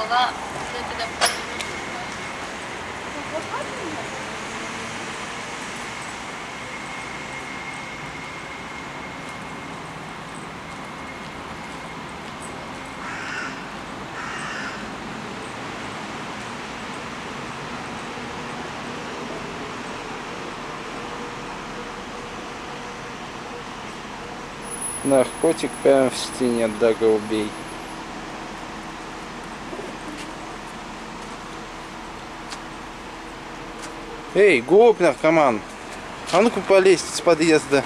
бала туда Наркотик прямо в стене, да голубей. Эй, голубь наркоман, а ну-ка полезь с подъезда.